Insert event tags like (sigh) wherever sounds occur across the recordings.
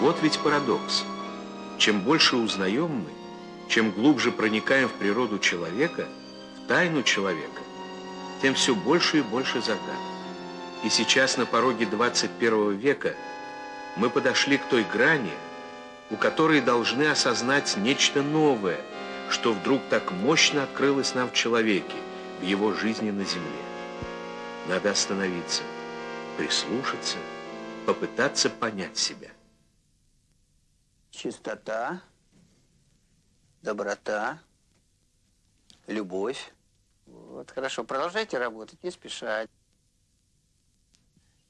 Вот ведь парадокс. Чем больше узнаем мы, чем глубже проникаем в природу человека, в тайну человека, тем все больше и больше загадок. И сейчас на пороге 21 века мы подошли к той грани, у которой должны осознать нечто новое, что вдруг так мощно открылось нам в человеке, в его жизни на земле. Надо остановиться, прислушаться, попытаться понять себя. Чистота, доброта, любовь. Вот, хорошо, продолжайте работать, не спешать.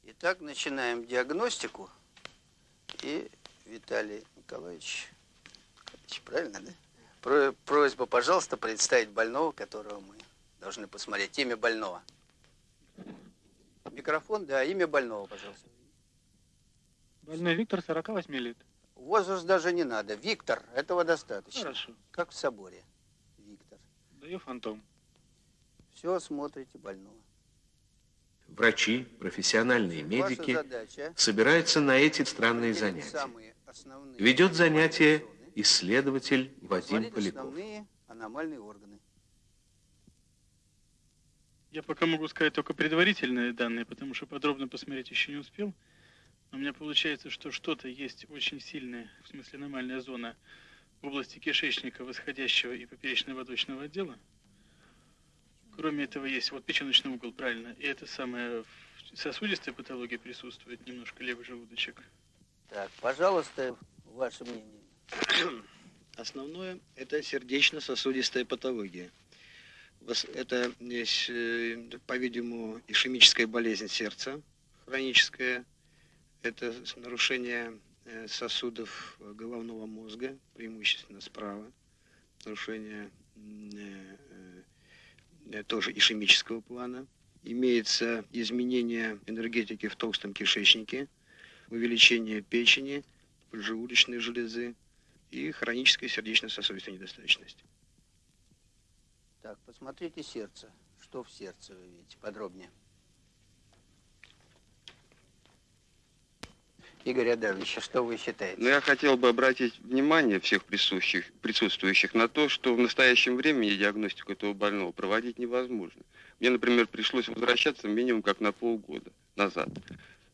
Итак, начинаем диагностику. И Виталий Николаевич, правильно, да? Про, просьба, пожалуйста, представить больного, которого мы должны посмотреть. Имя больного. Микрофон, да, имя больного, пожалуйста. Больной Виктор, 48 лет. Возраст даже не надо. Виктор, этого достаточно. Хорошо. Как в соборе. Виктор. Даю фантом. Все, смотрите больного. Врачи, профессиональные медики задача собираются на эти странные занятия. Ведет занятие исследователь Вадим Поляков. основные аномальные органы. Я пока могу сказать только предварительные данные, потому что подробно посмотреть еще не успел. У меня получается, что что-то есть очень сильное, в смысле аномальная зона в области кишечника, восходящего и поперечно-водочного отдела. Кроме этого есть вот печеночный угол, правильно. И это самое в сосудистая патология присутствует, немножко левый желудочек. Так, пожалуйста, ваше мнение. (clears throat) Основное – это сердечно-сосудистая патология. Это, есть, э, по-видимому, ишемическая болезнь сердца, хроническая. Это нарушение э, сосудов э, головного мозга, преимущественно справа. Нарушение э, тоже ишемического плана. Имеется изменение энергетики в толстом кишечнике, увеличение печени, поджелудочной железы, и хроническая сердечно-сосудистая недостаточность. Так, посмотрите сердце. Что в сердце вы видите? Подробнее. Игорь Адамович, а что вы считаете? Но я хотел бы обратить внимание всех присутствующих, присутствующих на то, что в настоящем времени диагностику этого больного проводить невозможно. Мне, например, пришлось возвращаться минимум как на полгода назад.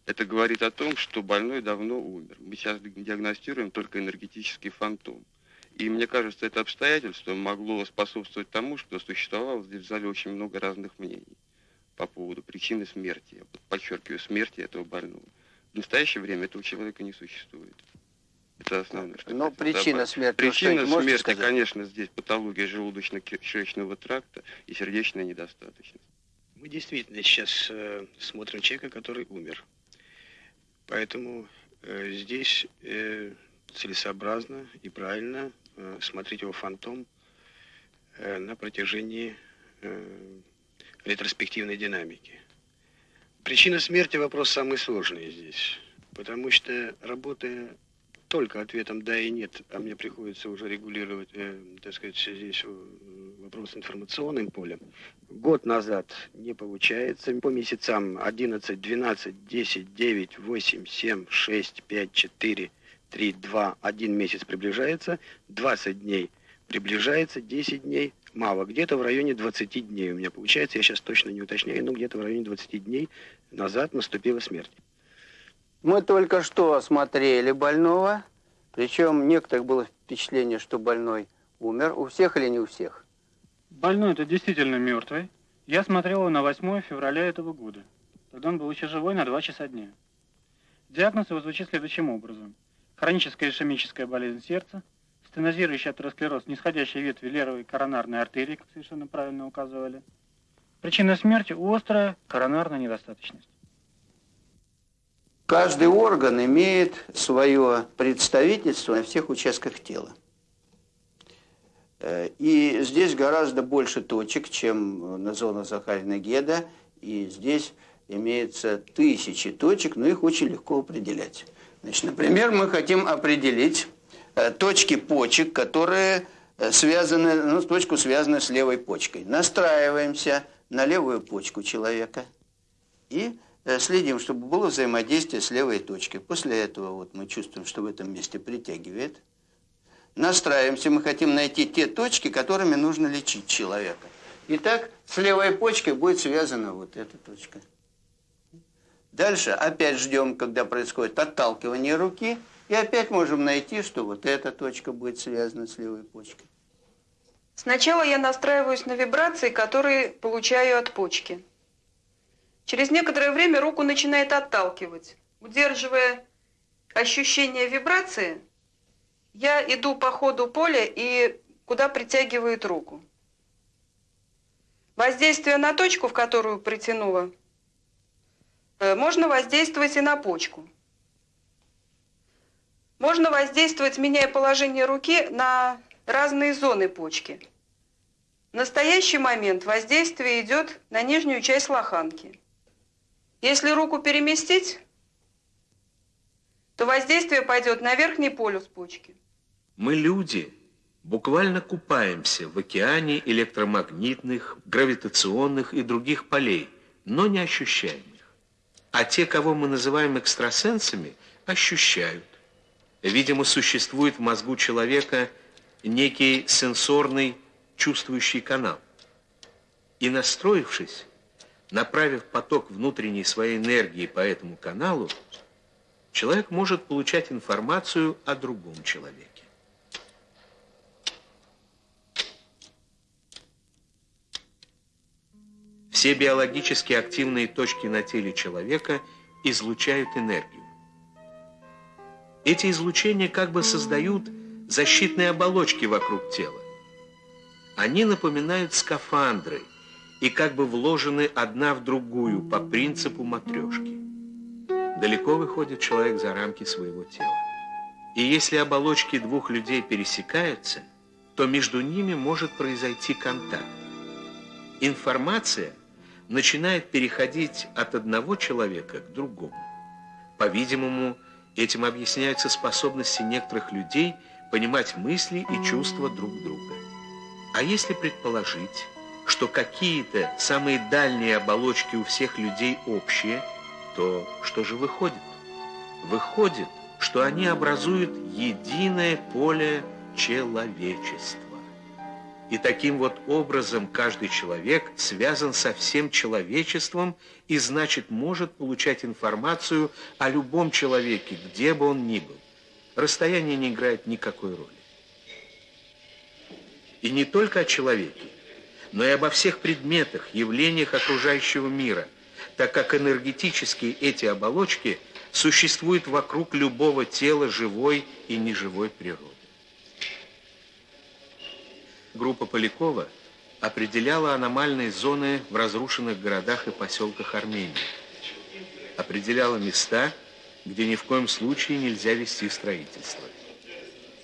Это говорит о том, что больной давно умер. Мы сейчас диагностируем только энергетический фантом. И мне кажется, это обстоятельство могло способствовать тому, что существовало здесь в зале очень много разных мнений по поводу причины смерти. Я подчеркиваю, смерти этого больного. В настоящее время этого человека не существует. Это основное. что Но причина добавить. смерти, Причина смерти, сказать? конечно, здесь патология желудочно-кишечного тракта и сердечная недостаточность. Мы действительно сейчас э, смотрим человека, который умер. Поэтому э, здесь э, целесообразно и правильно э, смотреть его фантом э, на протяжении э, ретроспективной динамики. Причина смерти вопрос самый сложный здесь, потому что работая только ответом «да» и «нет», а мне приходится уже регулировать, э, так сказать, здесь э, вопрос информационным полем, год назад не получается. По месяцам 11, 12, 10, 9, 8, 7, 6, 5, 4, 3, 2, 1 месяц приближается, 20 дней приближается, 10 дней мало. Где-то в районе 20 дней у меня получается, я сейчас точно не уточняю, но где-то в районе 20 дней назад наступила смерть. Мы только что осмотрели больного, причем у некоторых было впечатление, что больной умер. У всех или не у всех? Больной это действительно мертвый. Я смотрел его на 8 февраля этого года. Тогда он был еще живой на 2 часа дня. Диагноз его звучит следующим образом. Хроническая ишемическая болезнь сердца, стенозирующий атеросклероз нисходящей ветви левой коронарной артерии, как совершенно правильно указывали. Причина смерти – острая коронарная недостаточность. Каждый орган имеет свое представительство на всех участках тела. Э, И здесь гораздо больше точек, чем на зону Захарина Геда. И здесь имеется тысячи точек, но их очень легко определять. Значит, например, мы хотим определить э, точки почек, которые э, связаны, ну, точку связаны с левой почкой. Настраиваемся на левую почку человека и э, следим, чтобы было взаимодействие с левой точкой. После этого вот мы чувствуем, что в этом месте притягивает. Настраиваемся, мы хотим найти те точки, которыми нужно лечить человека. Итак, с левой почкой будет связана вот эта точка. Дальше опять ждем, когда происходит отталкивание руки, и опять можем найти, что вот эта точка будет связана с левой почкой. Сначала я настраиваюсь на вибрации, которые получаю от почки. Через некоторое время руку начинает отталкивать. Удерживая ощущение вибрации, я иду по ходу поля и куда притягивает руку. Воздействие на точку, в которую притянула, э, можно воздействовать и на почку. Можно воздействовать, меняя положение руки, на разные зоны почки. В настоящий момент воздействие идет на нижнюю часть лоханки. Если руку переместить, то воздействие пойдет на верхний полюс почки. Мы люди, буквально купаемся в океане электромагнитных, гравитационных и других полей, но не ощущаем их. А те, кого мы называем экстрасенсами, ощущают. Видимо, существует в мозгу человека некий сенсорный чувствующий канал. И настроившись, направив поток внутренней своей энергии по этому каналу, человек может получать информацию о другом человеке. Все биологически активные точки на теле человека излучают энергию. Эти излучения как бы создают защитные оболочки вокруг тела. Они напоминают скафандры и как бы вложены одна в другую по принципу матрешки. Далеко выходит человек за рамки своего тела. И если оболочки двух людей пересекаются, то между ними может произойти контакт. Информация – начинает переходить от одного человека к другому. По-видимому, этим объясняются способности некоторых людей понимать мысли и чувства друг друга. А если предположить, что какие-то самые дальние оболочки у всех людей общие, то что же выходит? Выходит, что они образуют единое поле человечества. И таким вот образом каждый человек связан со всем человечеством и, значит, может получать информацию о любом человеке, где бы он ни был. Расстояние не играет никакой роли. И не только о человеке, но и обо всех предметах, явлениях окружающего мира, так как энергетически эти оболочки существуют вокруг любого тела живой и неживой природы группа Полякова определяла аномальные зоны в разрушенных городах и поселках Армении. Определяла места, где ни в коем случае нельзя вести строительство.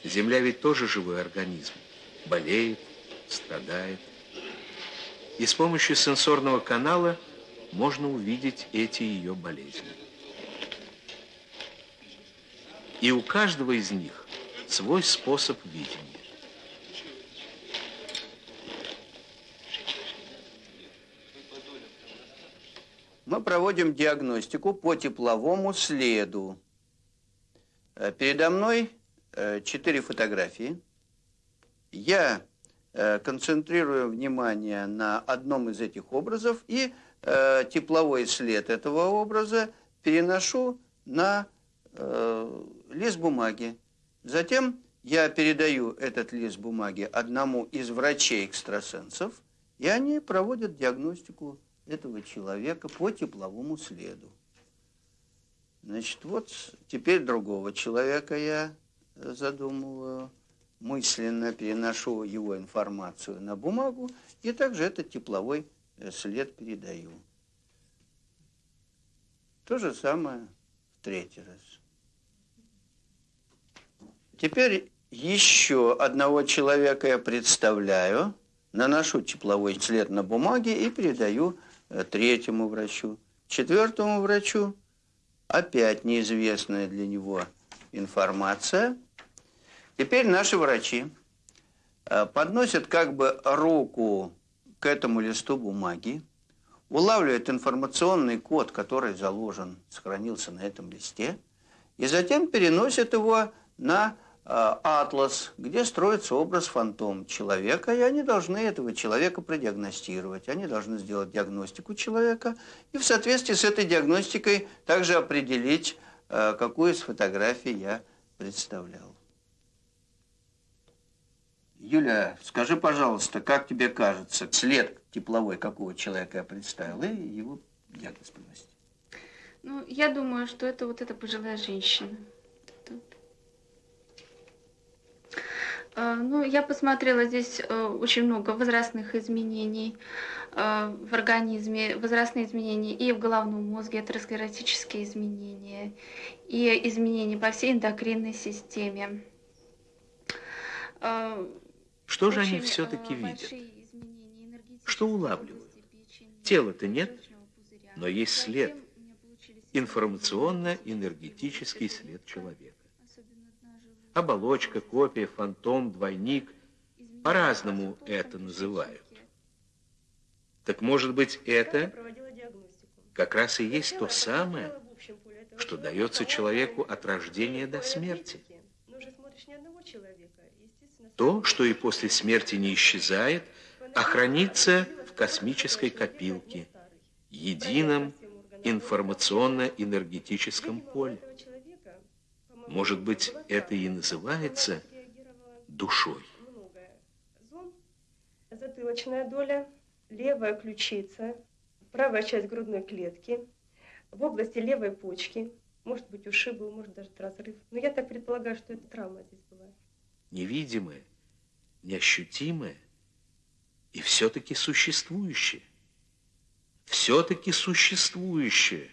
Земля ведь тоже живой организм. Болеет, страдает. И с помощью сенсорного канала можно увидеть эти ее болезни. И у каждого из них свой способ видения. Мы проводим диагностику по тепловому следу. Э, передо мной э, четыре фотографии. Я э, концентрирую внимание на одном из этих образов и тепловой след этого образа переношу на лист бумаги. Затем я передаю этот лист бумаги одному из врачей-экстрасенсов, и они проводят диагностику этого человека по тепловому следу. Значит, вот теперь другого человека я задумываю, мысленно переношу его информацию на бумагу и также этот тепловой э, след передаю. То же самое в третий раз. Теперь еще одного человека я представляю, наношу тепловой след на бумаге и передаю Э, третьему врачу, четвертому врачу опять неизвестная для него информация. Теперь наши врачи э, подносят как бы руку к этому листу бумаги, улавливает информационный код, который заложен, сохранился на этом листе, и затем переносит его на э, атлас, где строится образ фантом человека, и они должны этого человека продиагностировать. Они должны сделать диагностику человека и в соответствии с этой диагностикой также определить, э, какую из фотографий я представлял. Юля, скажи, пожалуйста, как тебе кажется, след тепловой какого человека я представил, и его диагноз приносить? Ну, я думаю, что это вот эта пожилая женщина. Тут. А, ну, я посмотрела здесь э, очень много возрастных изменений э, в организме, возрастные изменения и в головном мозге, атеросклеротические изменения, и изменения по всей эндокринной системе. А, что же они все-таки видят? Что улавливают? Тела-то нет, но есть след. Информационно-энергетический след человека. Оболочка, копия, фантом, двойник. По-разному это называют. Так может быть это как раз и есть то самое, что дается человеку от рождения до смерти. То, что и после смерти не исчезает, а хранится в космической копилке, едином информационно-энергетическом поле. Может быть, это и называется душой. Затылочная доля, левая ключица, правая часть грудной клетки, в области левой почки, может быть ушиб был, может даже разрыв. Но я так предполагаю, что это травма здесь была. Невидимое, неощутимое и все-таки существующее. Все-таки существующее.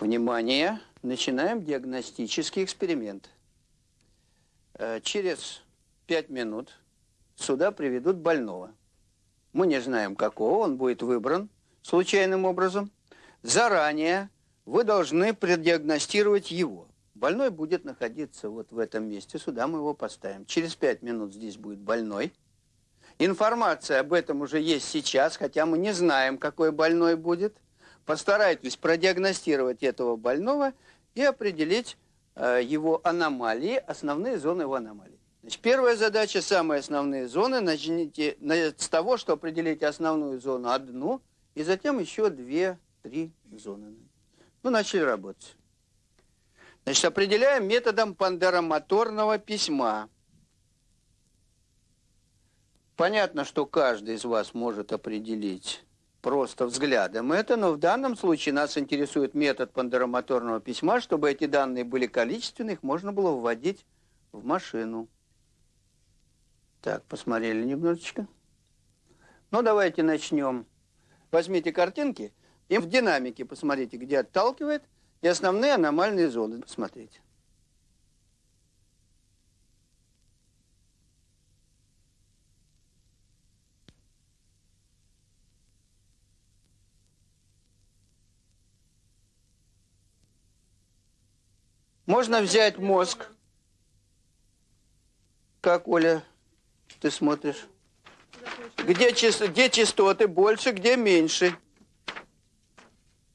Внимание. Начинаем диагностический эксперимент. Э, через пять минут сюда приведут больного. Мы не знаем, какого, он будет выбран случайным образом. Заранее вы должны предиагностировать его. Больной будет находиться вот в этом месте, сюда мы его поставим. Через пять минут здесь будет больной. Информация об этом уже есть сейчас, хотя мы не знаем, какой больной будет. Постарайтесь продиагностировать этого больного и определить э, его аномалии, основные зоны его аномалий. Значит, первая задача, самые основные зоны, начните с того, что определите основную зону одну, и затем еще две-три зоны. Ну, начали работать. Значит, определяем методом пандеромоторного письма. Понятно, что каждый из вас может определить просто взглядом это, но в данном случае нас интересует метод пандеромоторного письма, чтобы эти данные были количественные, их можно было вводить в машину. Так, посмотрели немножечко. Ну, давайте начнем. Возьмите картинки и в динамике посмотрите, где отталкивает – и основные аномальные зоны. Смотрите. Можно взять мозг. Как, Оля, ты смотришь? Где, где частоты больше, где меньше?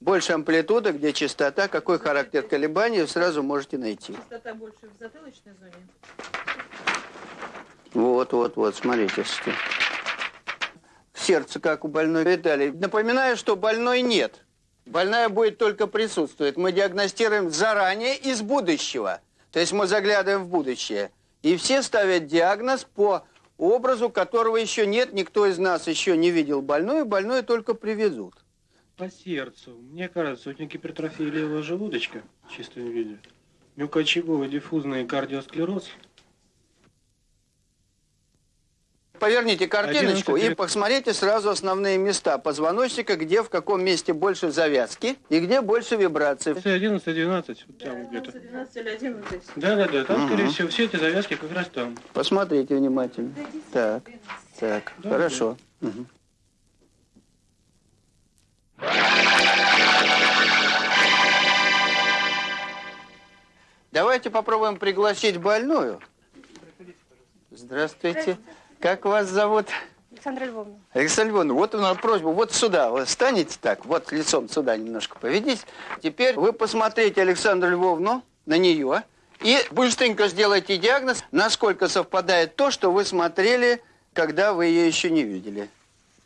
Больше амплитуда, где частота, какой характер колебаний, вы сразу можете найти. Частота больше в затылочной зоне? Вот, вот, вот, смотрите. Сердце, как у больной Виталий. Напоминаю, что больной нет. Больная будет только присутствовать. Мы диагностируем заранее из будущего. То есть мы заглядываем в будущее. И все ставят диагноз по образу, которого еще нет. Никто из нас еще не видел больную. Больную только привезут. По сердцу. Мне кажется, у него гипертрофия левого желудочка в чистом виде. Мелкоочаговый диффузный кардиосклероз. Поверните картиночку и посмотрите сразу основные места позвоночника, где в каком месте больше завязки и где больше вибраций. 11, 12, вот там где-то. 12 или 11. Да, да, да, там, угу. скорее всего, все эти завязки как раз там. Посмотрите внимательно. Так, так, да, хорошо. Да. Угу. Давайте попробуем пригласить больную Здравствуйте. Как вас зовут? Александра Львовна. Александра Львовна, вот у нас просьба, вот сюда, вы станете так, вот лицом сюда немножко поведите. Теперь вы посмотрите Александру Львовну, на нее, и быстренько сделайте диагноз, насколько совпадает то, что вы смотрели, когда вы ее еще не видели.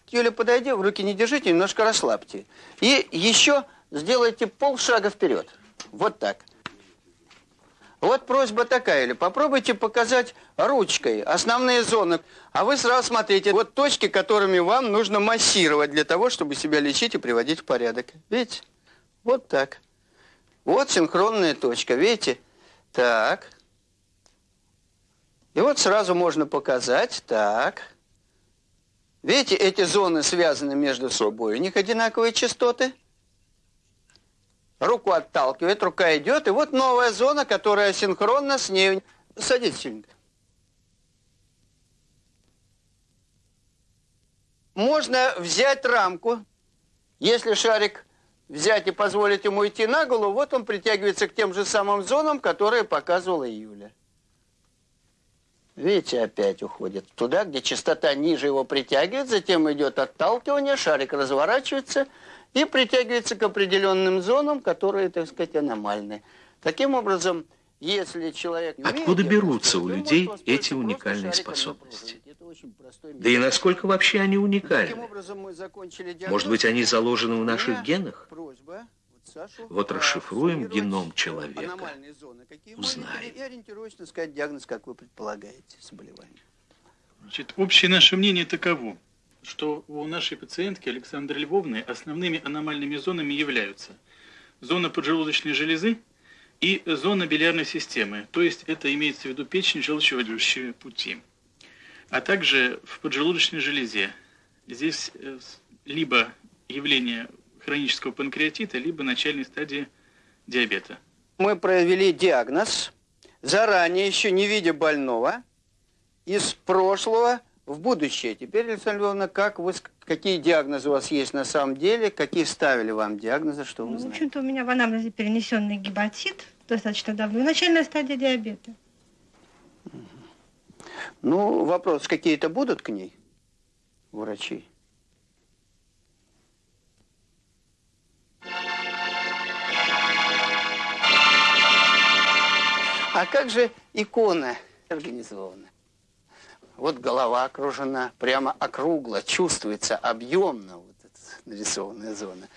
Юля, подойди, в руки не держите, немножко расслабьте. И еще сделайте полшага вперед. Вот так. Вот просьба такая, или попробуйте показать ручкой основные зоны. А вы сразу смотрите, вот точки, которыми вам нужно массировать для того, чтобы себя лечить и приводить в порядок. Видите? Вот так. Вот синхронная точка, видите? Так. И вот сразу можно показать, так. Видите, эти зоны связаны между собой, у них одинаковые частоты. Руку отталкивает, рука идет, и вот новая зона, которая синхронна с ней. Садитесь, Синенька. Можно взять рамку, если шарик взять и позволить ему идти на голову, вот он притягивается к тем же самым зонам, которые показывала Юля. Видите, опять уходит туда, где частота ниже его притягивает, затем идет отталкивание, шарик разворачивается – и притягивается к определенным зонам, которые, так сказать, аномальны. Таким образом, если человек... Откуда берутся у людей эти уникальные способности? Да и насколько вообще они уникальны? Может быть, они заложены в наших генах? Вот расшифруем геном человека, узнаем. И ориентировочно сказать диагноз, как вы предполагаете, заболевание. Значит, общее наше мнение таково что у нашей пациентки Александры Львовны основными аномальными зонами являются зона поджелудочной железы и зона билиарной системы, то есть это имеется в виду печень, желчевыводящие пути, а также в поджелудочной железе. Здесь э, либо явление хронического панкреатита, либо начальной стадии диабета. Мы провели диагноз, заранее еще не видя больного, из прошлого в будущее. Теперь, Александра Львовна, как вы, какие диагнозы у вас есть на самом деле, какие ставили вам диагнозы, что вы ну, знаете? В общем-то, у меня в анамнезе перенесенный гепатит достаточно давно, и начальная стадия диабета. Ну, вопрос, какие-то будут к ней врачи? А как же икона организована? Вот голова окружена, прямо округло, чувствуется объемно вот эта нарисованная зона.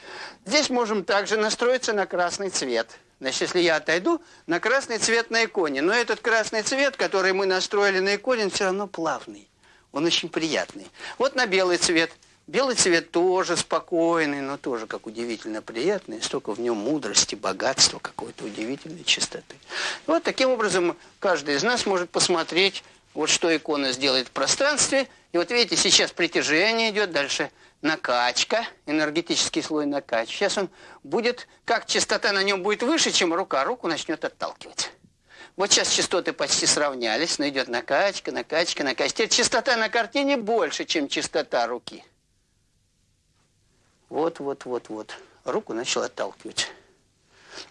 Здесь можем также настроиться на красный цвет. Значит, если я отойду, на красный цвет на иконе. Но этот красный цвет, который мы настроили на иконе, он все равно плавный. Он очень приятный. Вот на белый цвет. Белый цвет тоже спокойный, но тоже как удивительно приятный. Столько в нем мудрости, богатства, какой-то удивительной чистоты. Вот таким образом каждый из нас может посмотреть вот что икона сделает в пространстве. И вот видите, сейчас притяжение идет, дальше накачка, энергетический слой накачки. Сейчас он будет, как частота на нем будет выше, чем рука, руку начнет отталкивать. Вот сейчас частоты почти сравнялись, но идет накачка, накачка, накачка. Теперь частота на картине больше, чем частота руки. Вот, вот, вот, вот. Руку начал отталкивать.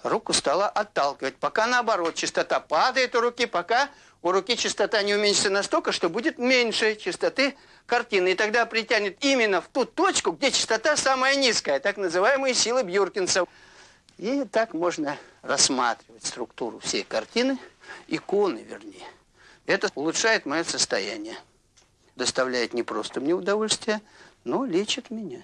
Руку стала отталкивать. Пока наоборот, частота падает у руки, пока у руки частота не уменьшится настолько, что будет меньше частоты картины. И тогда притянет именно в ту точку, где частота самая низкая, так называемые силы Бьюркинса. И так можно рассматривать структуру всей картины, иконы вернее. Это улучшает мое состояние. Доставляет не просто мне удовольствие, но лечит меня.